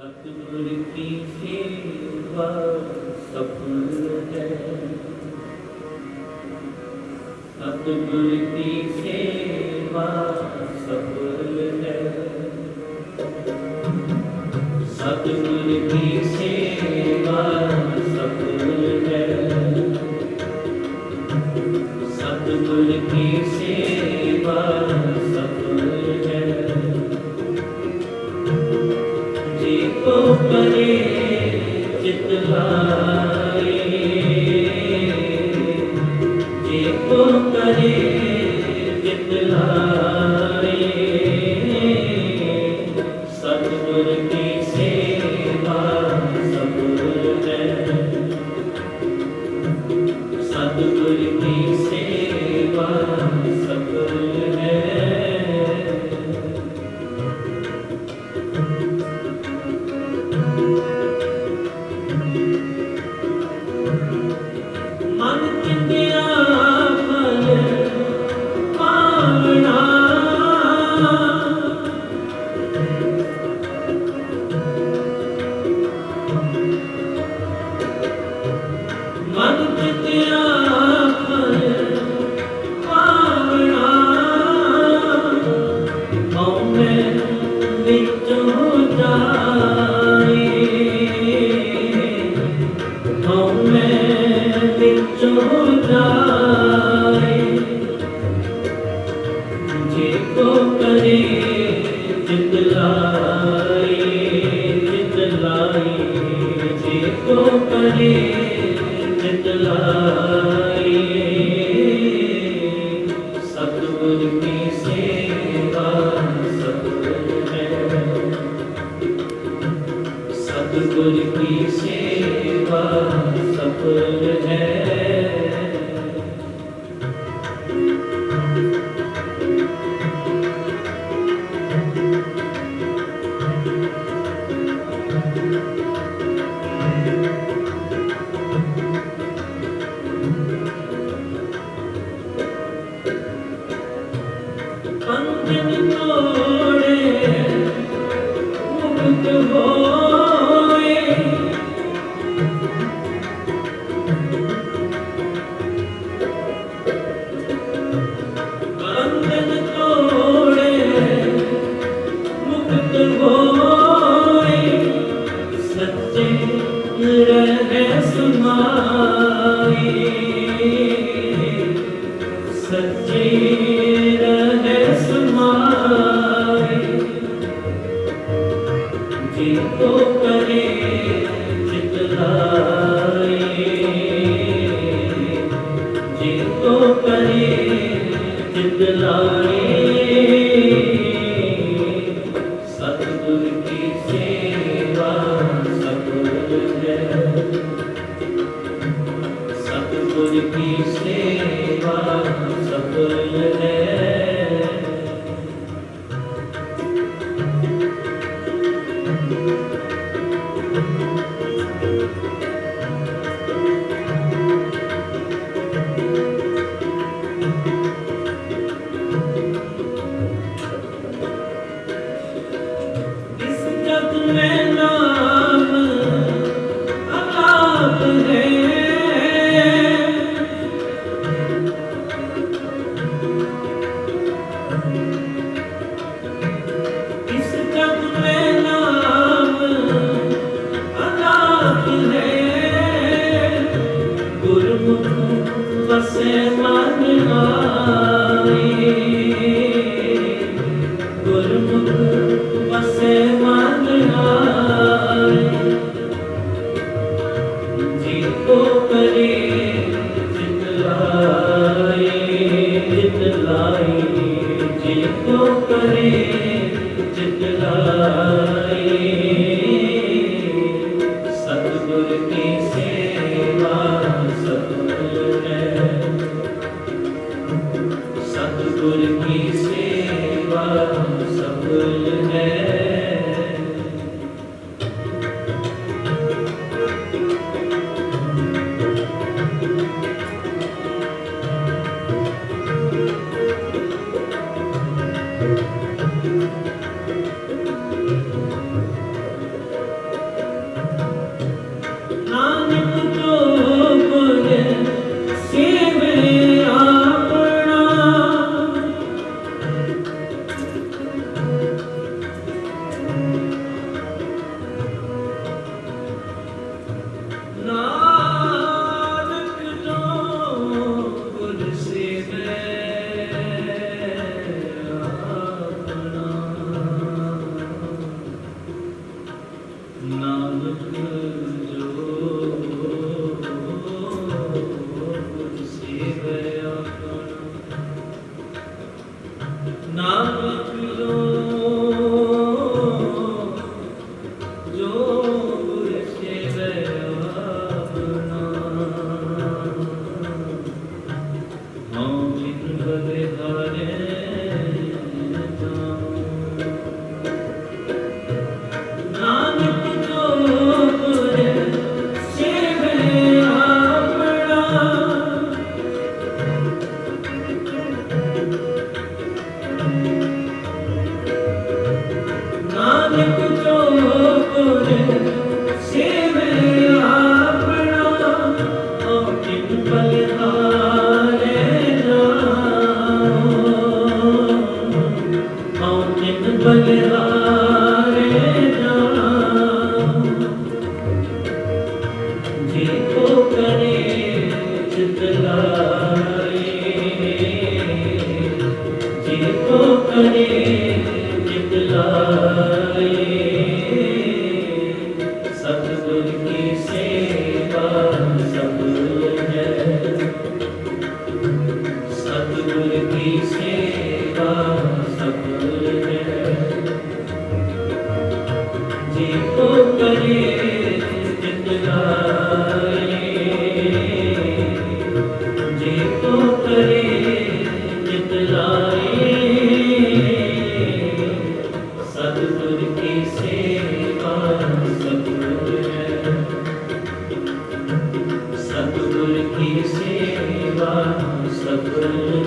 की सेवा सफल है। सतगुर की सेवा सफल है। ਸੱਚੀ कुल की सेवा सफल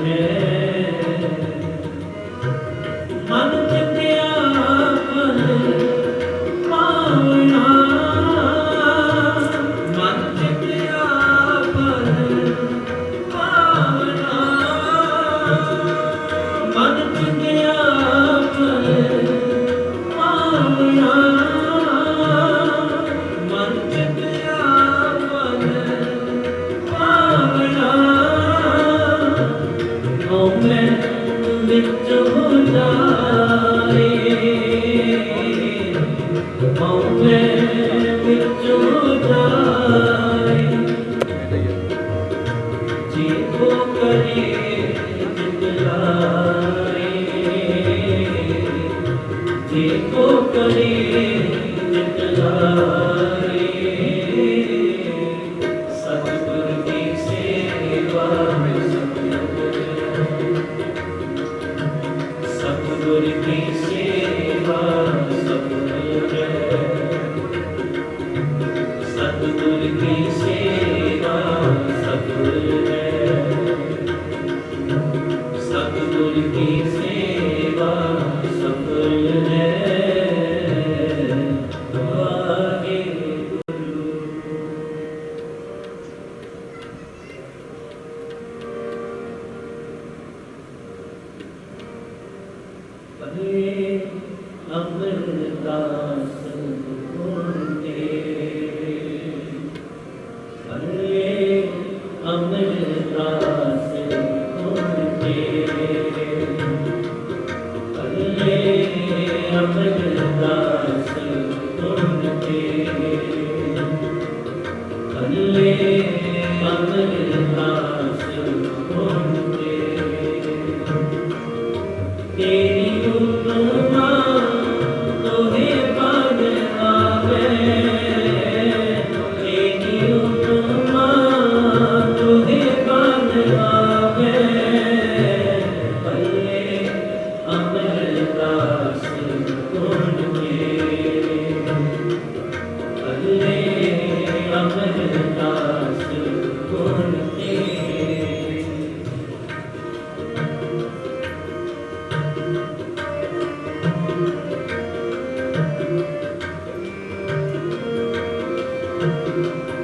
Thank you. Música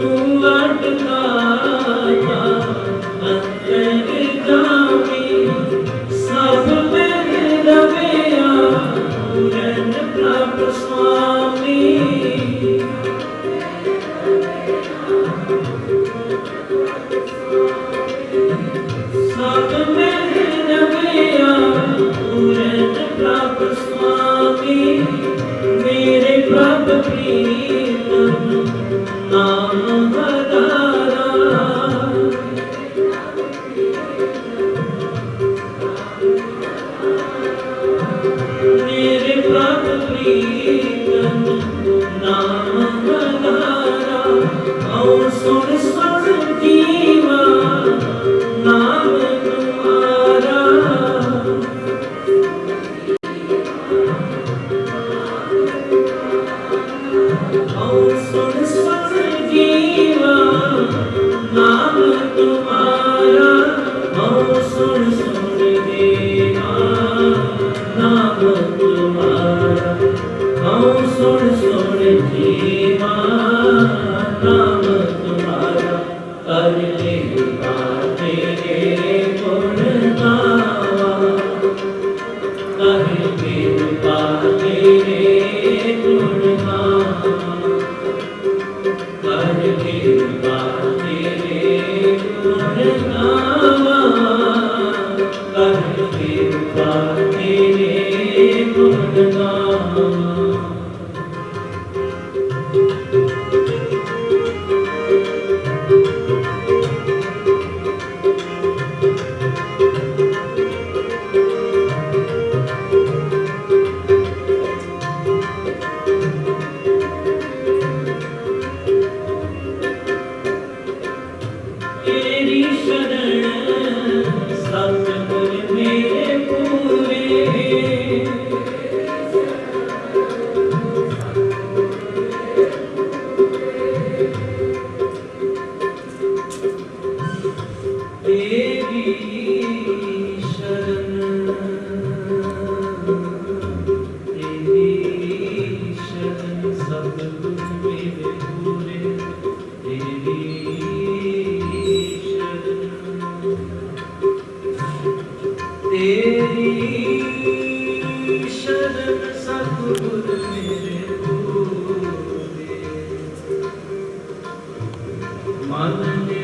Tu Hallelujah.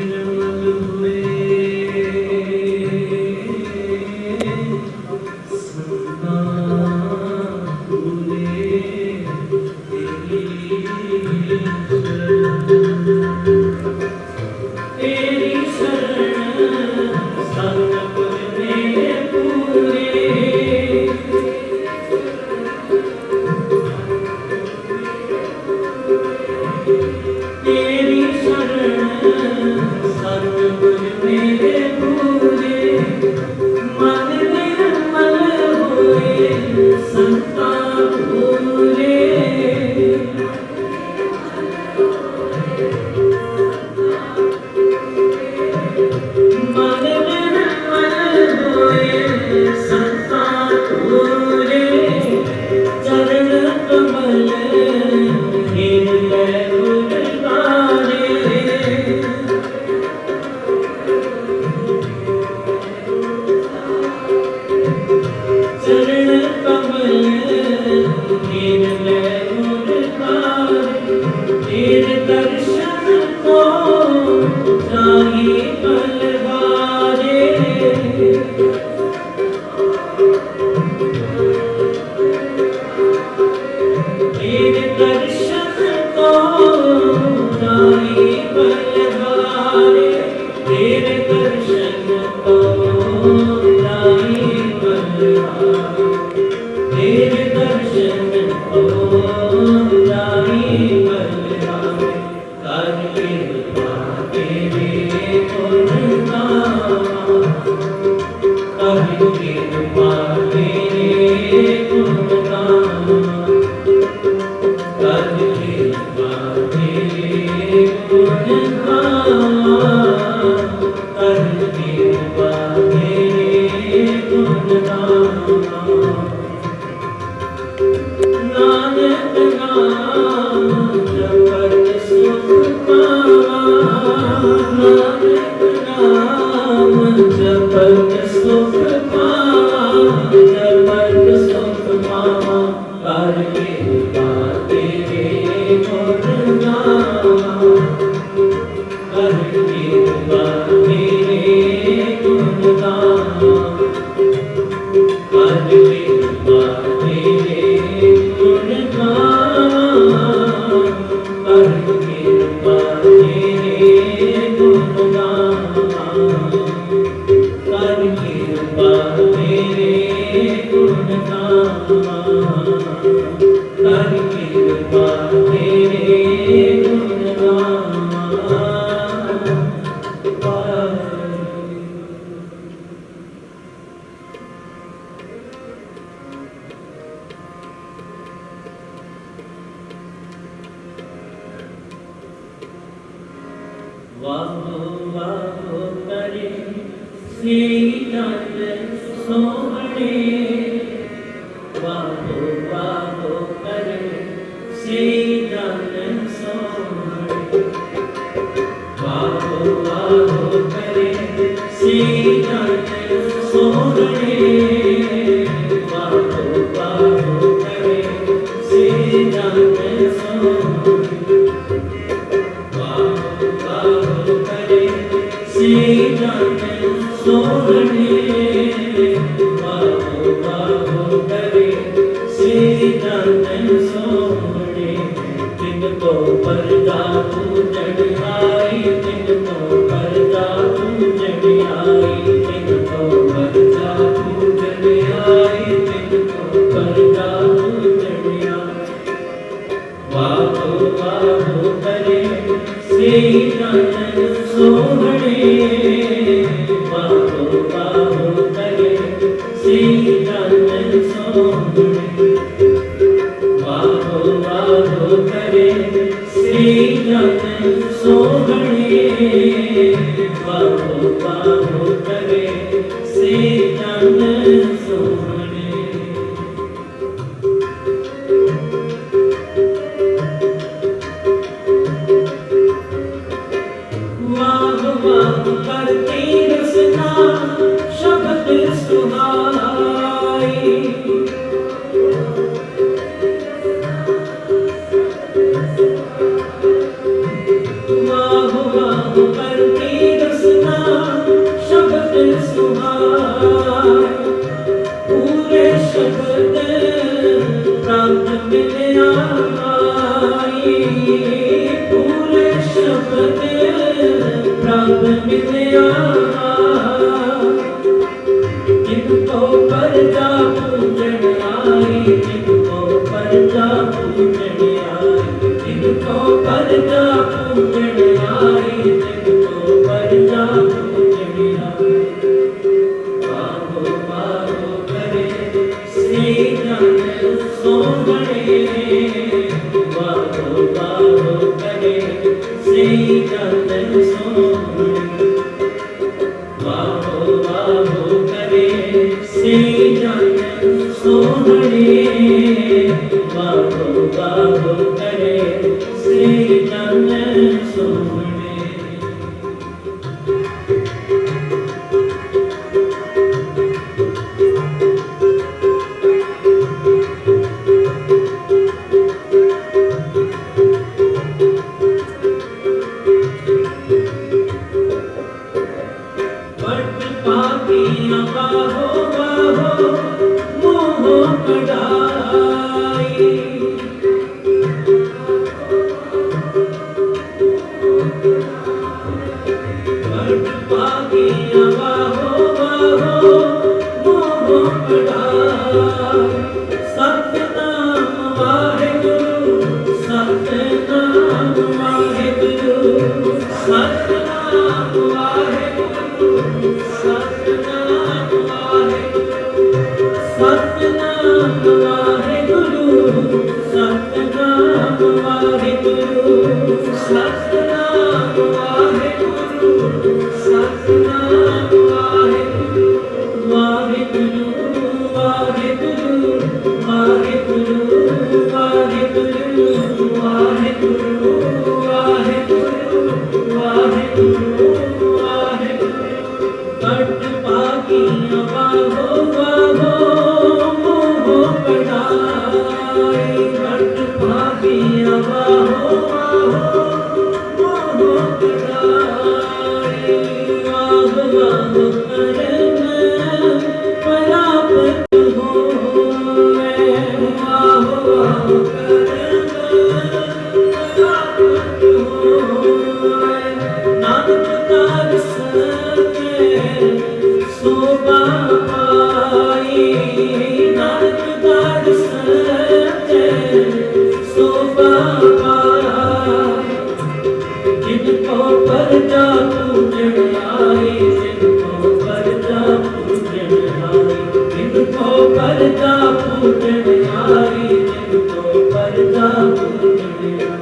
love.